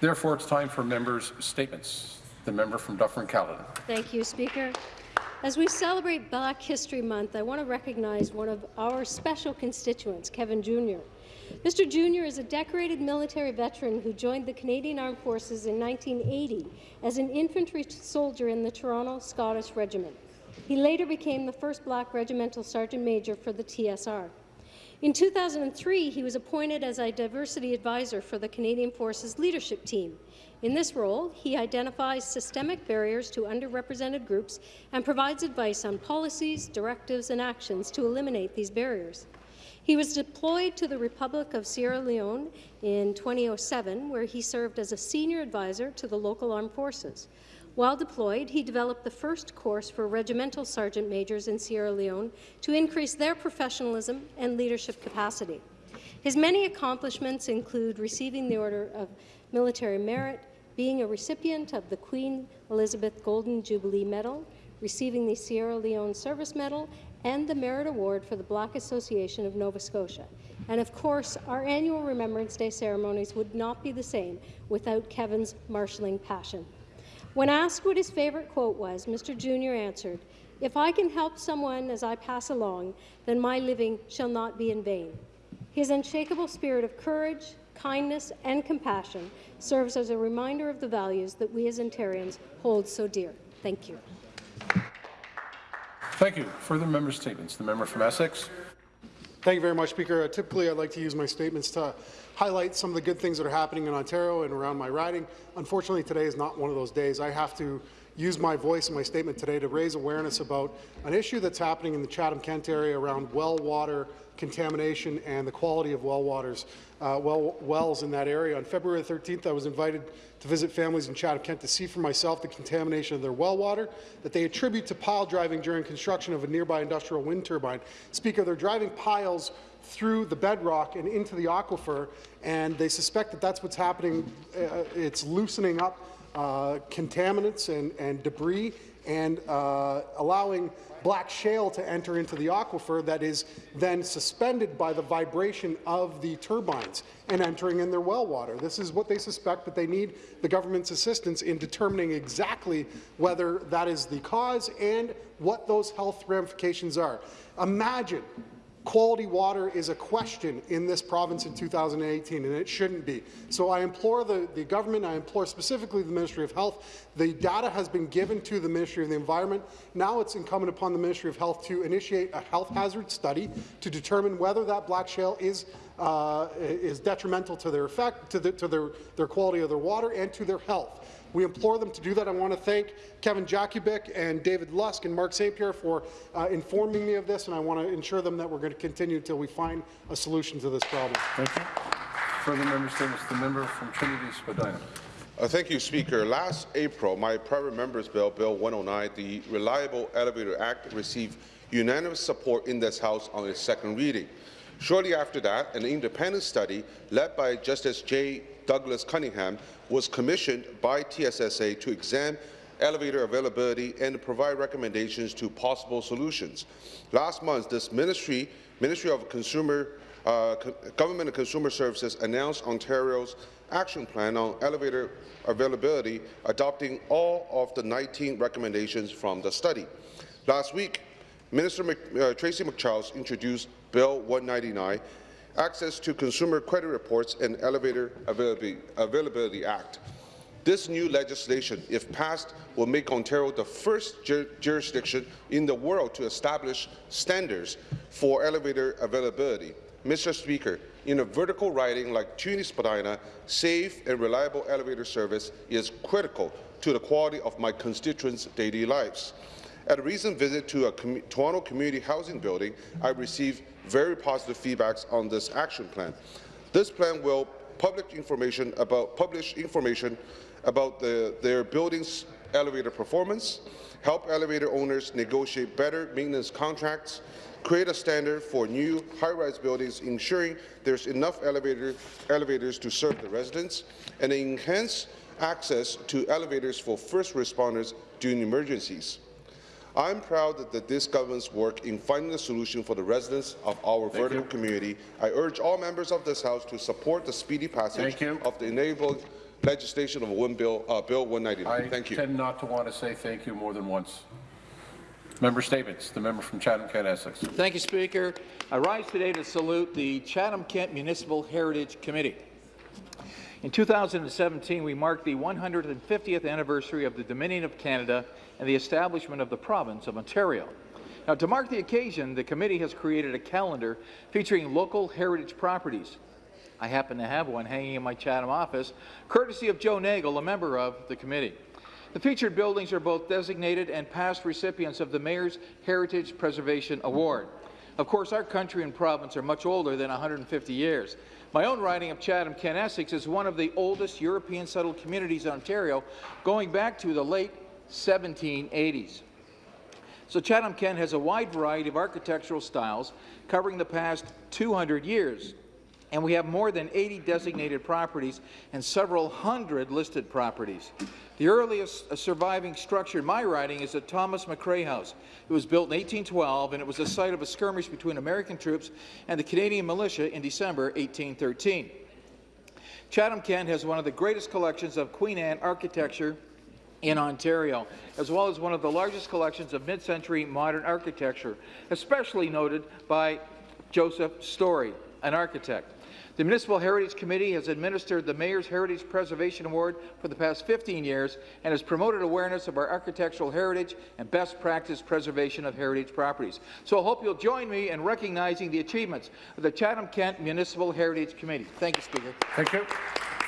Therefore, it's time for members' statements. The member from Dufferin-Caledon. Thank you, Speaker. As we celebrate Black History Month, I want to recognize one of our special constituents, Kevin Junor. Mr. Junor is a decorated military veteran who joined the Canadian Armed Forces in 1980 as an infantry soldier in the Toronto Scottish Regiment. He later became the first black regimental sergeant major for the TSR. In 2003, he was appointed as a diversity advisor for the Canadian Forces leadership team. In this role, he identifies systemic barriers to underrepresented groups and provides advice on policies, directives and actions to eliminate these barriers. He was deployed to the Republic of Sierra Leone in 2007, where he served as a senior advisor to the local armed forces. While deployed, he developed the first course for regimental sergeant majors in Sierra Leone to increase their professionalism and leadership capacity. His many accomplishments include receiving the Order of Military Merit, being a recipient of the Queen Elizabeth Golden Jubilee Medal, receiving the Sierra Leone Service Medal, and the Merit Award for the Black Association of Nova Scotia. And of course, our annual Remembrance Day ceremonies would not be the same without Kevin's marshalling passion. When asked what his favourite quote was, Mr. Junor answered, If I can help someone as I pass along, then my living shall not be in vain. His unshakable spirit of courage, kindness and compassion serves as a reminder of the values that we as Ontarians hold so dear. Thank you. Thank you. Further member statements. The member from Essex. Thank you very much, Speaker. Uh, typically, I'd like to use my statements to highlight some of the good things that are happening in Ontario and around my riding. Unfortunately, today is not one of those days. I have to use my voice in my statement today to raise awareness about an issue that's happening in the Chatham-Kent area around well water contamination and the quality of well waters, uh, well, wells in that area. On February 13th, I was invited to visit families in Chatham-Kent to see for myself the contamination of their well water that they attribute to pile driving during construction of a nearby industrial wind turbine. Speaker, they're driving piles through the bedrock and into the aquifer, and they suspect that that's what's happening. Uh, it's loosening up contaminants and, and debris and uh, allowing black shale to enter into the aquifer that is then suspended by the vibration of the turbines and entering in their well water. This is what they suspect, but they need the government's assistance in determining exactly whether that is the cause and what those health ramifications are. Imagine quality water is a question in this province in 2018, and it shouldn't be. So I implore the, the government, I implore specifically the Ministry of Health, the data has been given to the Ministry of the Environment. Now it's incumbent upon the Ministry of Health to initiate a health hazard study to determine whether that black shale is uh, is detrimental to their effect, to, the, to their, their quality of their water and to their health. We implore them to do that. I want to thank Kevin Jakubik and David Lusk and Mark St. Pierre for uh, informing me of this, and I want to ensure them that we're going to continue until we find a solution to this problem. Thank you. Further member statements. The member from Trinity Spadina. Uh, thank you, Speaker. Last April, my private member's bill, Bill 109, the Reliable Elevator Act, received unanimous support in this House on its second reading. Shortly after that, an independent study led by Justice J. Douglas Cunningham was commissioned by TSSA to examine elevator availability and provide recommendations to possible solutions. Last month, this ministry, Ministry of Consumer, uh, Government and Consumer Services announced Ontario's action plan on elevator availability, adopting all of the 19 recommendations from the study. Last week, Minister Mc, uh, Tracy MacCharles introduced Bill 199, Access to Consumer Credit Reports and Elevator Availability, Act. This new legislation, if passed, will make Ontario the first jur jurisdiction in the world to establish standards for elevator availability. Mr. Speaker, in a vertical riding like Trinity Spadina, safe and reliable elevator service is critical to the quality of my constituents' daily lives. At a recent visit to a com Toronto community housing building, I received very positive feedbacks on this action plan. This plan will public information about publish information about the, their building's elevator performance, help elevator owners negotiate better maintenance contracts, create a standard for new high-rise buildings, ensuring there's enough elevator, elevators to serve the residents, and enhance access to elevators for first responders during emergencies. I'm proud that, that this government's work in finding a solution for the residents of our Thank vertical you. community. I urge all members of this House to support the speedy passage of the Enable legislation of Win Bill, uh, Bill 199. I Thank you. tend not to want to say thank you more than once. Member statements. The member from Chatham-Kent Essex. Thank you, Speaker. I rise today to salute the Chatham-Kent Municipal Heritage Committee. In 2017, we marked the 150th anniversary of the Dominion of Canada and the establishment of the province of Ontario. Now, to mark the occasion, the committee has created a calendar featuring local heritage properties. I happen to have one hanging in my Chatham office, courtesy of Joe Nagel, a member of the committee. The featured buildings are both designated and past recipients of the Mayor's Heritage Preservation Award. Of course, our country and province are much older than 150 years. My own riding of Chatham-Kent Essex is one of the oldest European settled communities in Ontario, going back to the late 1780s. So Chatham-Kent has a wide variety of architectural styles covering the past 200 years. And we have more than 80 designated properties and several hundred listed properties. The earliest uh, surviving structure in my riding is the Thomas McCrae House. It was built in 1812, and it was the site of a skirmish between American troops and the Canadian militia in December 1813. Chatham-Kent has one of the greatest collections of Queen Anne architecture in Ontario, as well as one of the largest collections of mid-century modern architecture, especially noted by Joseph Story, an architect. The Municipal Heritage Committee has administered the Mayor's Heritage Preservation Award for the past 15 years and has promoted awareness of our architectural heritage and best practice preservation of heritage properties. So I hope you'll join me in recognizing the achievements of the Chatham-Kent Municipal Heritage Committee. Thank you, Speaker. Thank you.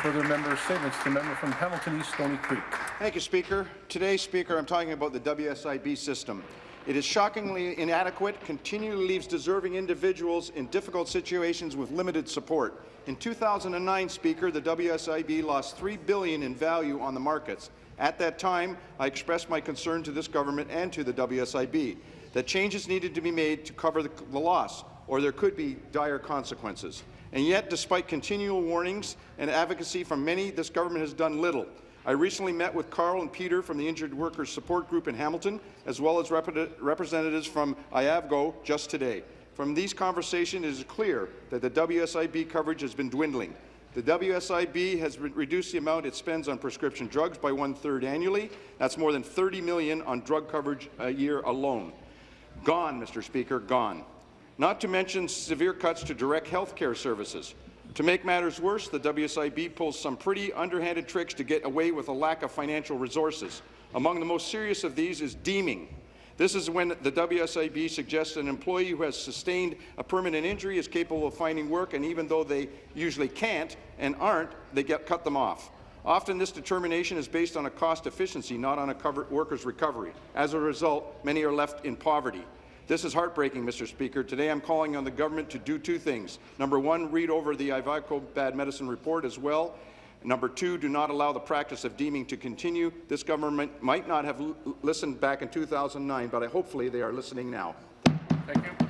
Further member statements. The member from Hamilton East Stoney Creek. Thank you, Speaker. Today, Speaker, I'm talking about the WSIB system. It is shockingly inadequate, continually leaves deserving individuals in difficult situations with limited support. In 2009, Speaker, the WSIB lost 3 billion in value on the markets. At that time, I expressed my concern to this government and to the WSIB that changes needed to be made to cover the, the loss, or there could be dire consequences. And yet, despite continual warnings and advocacy from many, this government has done little. I recently met with Carl and Peter from the Injured Workers Support Group in Hamilton, as well as rep representatives from IAVGO just today. From these conversations, it is clear that the WSIB coverage has been dwindling. The WSIB has re reduced the amount it spends on prescription drugs by one-third annually. That's more than 30 million on drug coverage a year alone. Gone, Mr. Speaker, gone. Not to mention severe cuts to direct health care services. To make matters worse, the WSIB pulls some pretty underhanded tricks to get away with a lack of financial resources. Among the most serious of these is deeming. This is when the WSIB suggests an employee who has sustained a permanent injury is capable of finding work, and even though they usually can't and aren't, they get cut them off. Often this determination is based on a cost efficiency, not on a worker's recovery. As a result, many are left in poverty. This is heartbreaking, Mr. Speaker. Today I'm calling on the government to do two things. Number one, read over the IAVGO bad medicine report as well. Number two, do not allow the practice of deeming to continue. This government might not have listened back in 2009, but I, hopefully they are listening now. Thank you.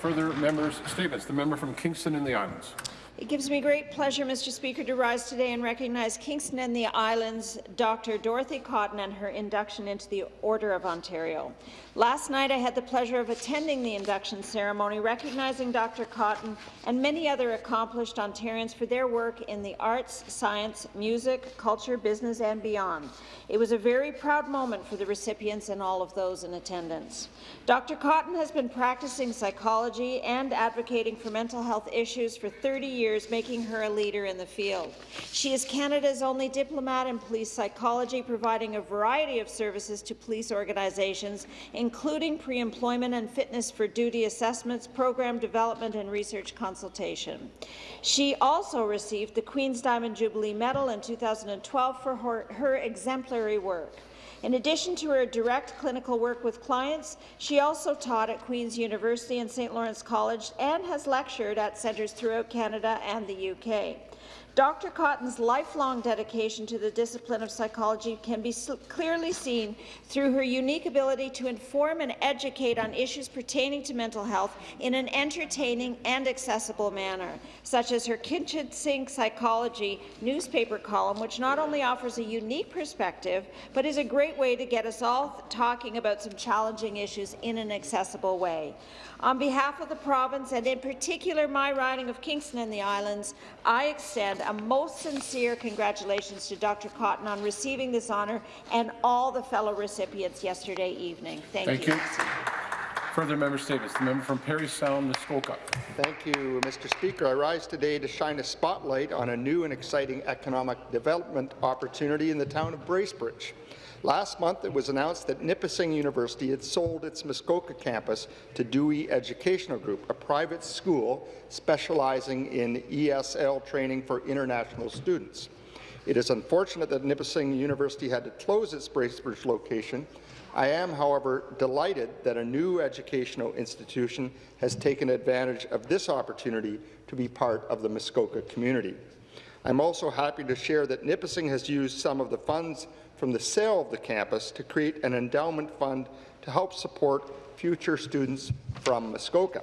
Further members' statements. The member from Kingston and the Islands. It gives me great pleasure, Mr. Speaker, to rise today and recognize Kingston and the Islands Dr. Dorothy Cotton and her induction into the Order of Ontario. Last night, I had the pleasure of attending the induction ceremony, recognizing Dr. Cotton and many other accomplished Ontarians for their work in the arts, science, music, culture, business, and beyond. It was a very proud moment for the recipients and all of those in attendance. Dr. Cotton has been practicing psychology and advocating for mental health issues for 30 years years, making her a leader in the field. She is Canada's only diplomate in police psychology, providing a variety of services to police organizations, including pre-employment and fitness for duty assessments, program development and research consultation. She also received the Queen's Diamond Jubilee Medal in 2012 for her, her exemplary work. In addition to her direct clinical work with clients, she also taught at Queen's University and St. Lawrence College and has lectured at centres throughout Canada and the UK. Dr. Cotton's lifelong dedication to the discipline of psychology can be clearly seen through her unique ability to inform and educate on issues pertaining to mental health in an entertaining and accessible manner, such as her Kitchen Sink Psychology newspaper column, which not only offers a unique perspective, but is a great way to get us all talking about some challenging issues in an accessible way. On behalf of the province, and in particular my riding of Kingston and the Islands, I extend a most sincere congratulations to Dr. Cotton on receiving this honour and all the fellow recipients yesterday evening. Thank, Thank you. you. Further member statements. The member from Parry Sound, Muskoka. Thank you, Mr. Speaker. I rise today to shine a spotlight on a new and exciting economic development opportunity in the town of Bracebridge. Last month, it was announced that Nipissing University had sold its Muskoka campus to Dewey Educational Group, a private school specializing in ESL training for international students. It is unfortunate that Nipissing University had to close its Bracebridge location. I am, however, delighted that a new educational institution has taken advantage of this opportunity to be part of the Muskoka community. I'm also happy to share that Nipissing has used some of the funds from the sale of the campus to create an endowment fund to help support future students from Muskoka.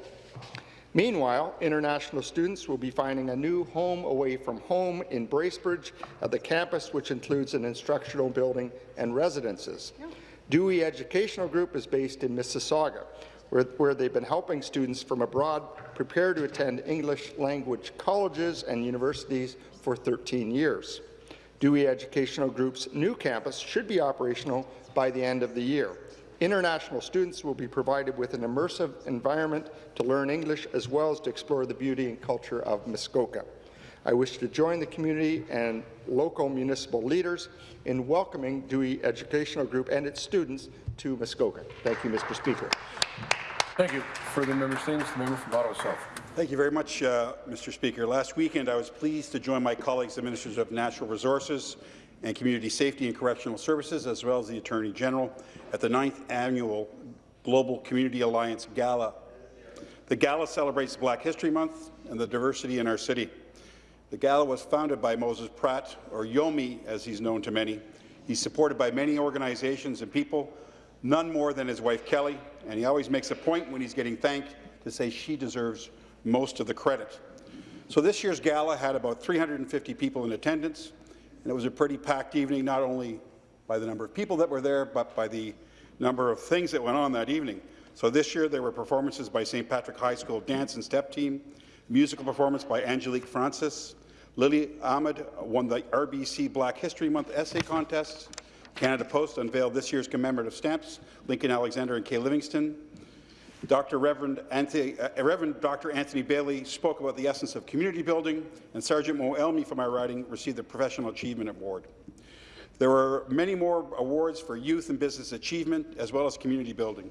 Meanwhile, international students will be finding a new home away from home in Bracebridge at the campus, which includes an instructional building and residences. Dewey Educational Group is based in Mississauga, where, where they've been helping students from abroad prepare to attend English language colleges and universities for 13 years. Dewey Educational Group's new campus should be operational by the end of the year. International students will be provided with an immersive environment to learn English as well as to explore the beauty and culture of Muskoka. I wish to join the community and local municipal leaders in welcoming Dewey Educational Group and its students to Muskoka. Thank you, Mr. Speaker. Thank you. Further member statements. The member from Ottawa South. Thank you very much, uh, Mr. Speaker. Last weekend, I was pleased to join my colleagues, the Ministers of Natural Resources and Community Safety and Correctional Services, as well as the Attorney General, at the 9th Annual Global Community Alliance Gala. The Gala celebrates Black History Month and the diversity in our city. The Gala was founded by Moses Pratt, or Yomi as he's known to many. He's supported by many organizations and people, none more than his wife Kelly, and he always makes a point when he's getting thanked to say she deserves most of the credit. So this year's gala had about 350 people in attendance, and it was a pretty packed evening, not only by the number of people that were there, but by the number of things that went on that evening. So this year there were performances by St. Patrick High School dance and step team, musical performance by Angelique Francis, Lily Ahmed won the RBC Black History Month essay contest, Canada Post unveiled this year's commemorative stamps, Lincoln Alexander and Kay Livingstone, Dr. Reverend, Anthony, uh, Reverend Dr. Anthony Bailey spoke about the essence of community building, and Sergeant Mo Elmi from our riding received the Professional Achievement Award. There were many more awards for youth and business achievement, as well as community building.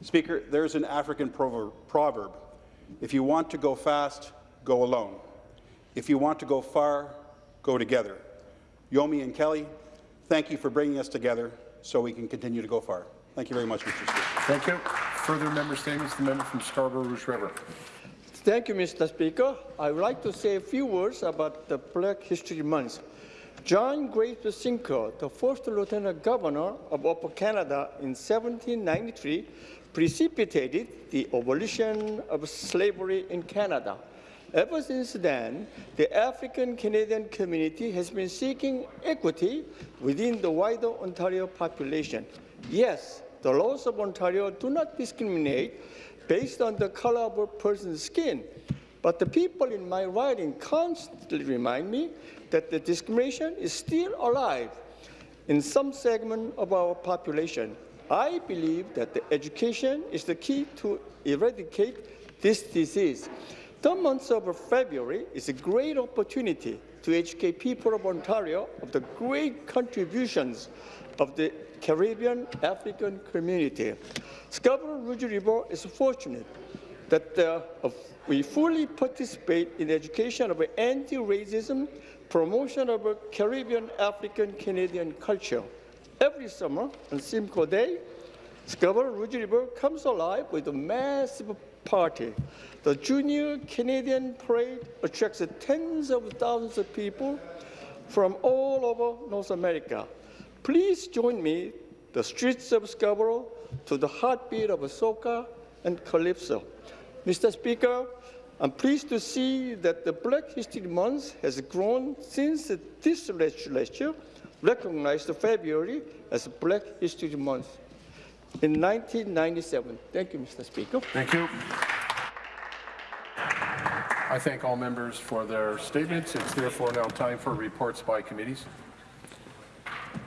Speaker, there's an African proverb, if you want to go fast, go alone. If you want to go far, go together. Yomi and Kelly, thank you for bringing us together so we can continue to go far. Thank you very much, Mr. Speaker. Thank you. Further member statements. The member from Scarborough Rouge River. Thank you, Mr. Speaker. I would like to say a few words about the Black History Month. John Graves Simcoe, the first Lieutenant Governor of Upper Canada in 1793, precipitated the abolition of slavery in Canada. Ever since then, the African-Canadian community has been seeking equity within the wider Ontario population. Yes, the laws of Ontario do not discriminate based on the color of a person's skin, but the people in my riding constantly remind me that the discrimination is still alive in some segment of our population. I believe that the education is the key to eradicate this disease. The month of February is a great opportunity to educate people of Ontario of the great contributions of the Caribbean African community. Scarborough Rouge River is fortunate that uh, we fully participate in the education of anti-racism, promotion of Caribbean African Canadian culture. Every summer on Simcoe Day, Scarborough Rouge River comes alive with a massive party. The Junior Canadian Parade attracts tens of thousands of people from all over North America. Please join me, the streets of Scarborough, to the heartbeat of soca and calypso. Mr. Speaker, I'm pleased to see that the Black History Month has grown since this legislature recognized February as Black History Month in 1997. Thank you, Mr. Speaker. Thank you. I thank all members for their statements. It's therefore now time for reports by committees.